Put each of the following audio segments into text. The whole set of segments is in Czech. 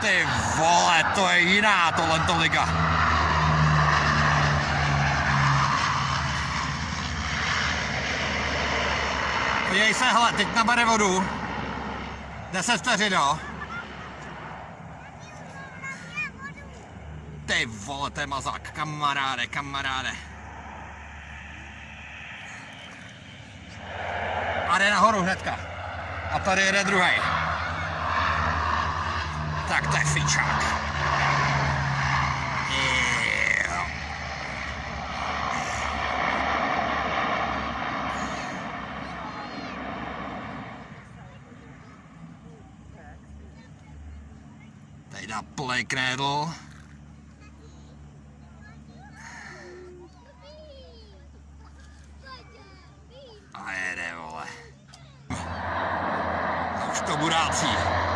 Ty vole, to je jiná tohle liga. Podívej se, hele, teď nabere vodu. 10 vteřin, jo. Ty vole, to je mazák, kamaráde, kamaráde. A jde nahoru hnedka. A tady jede druhý. Tak to je fičák. Tady dá play knédl. A jede, vole. Už to burácí.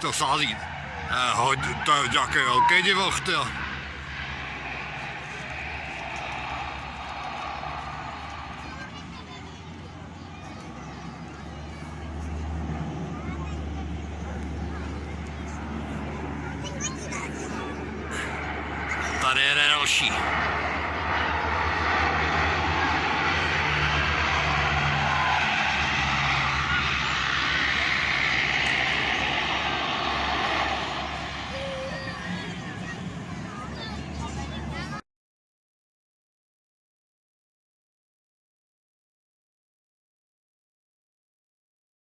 To sází. Eh, hoď, to je nějaký velký divoch, ty. Tady jede další.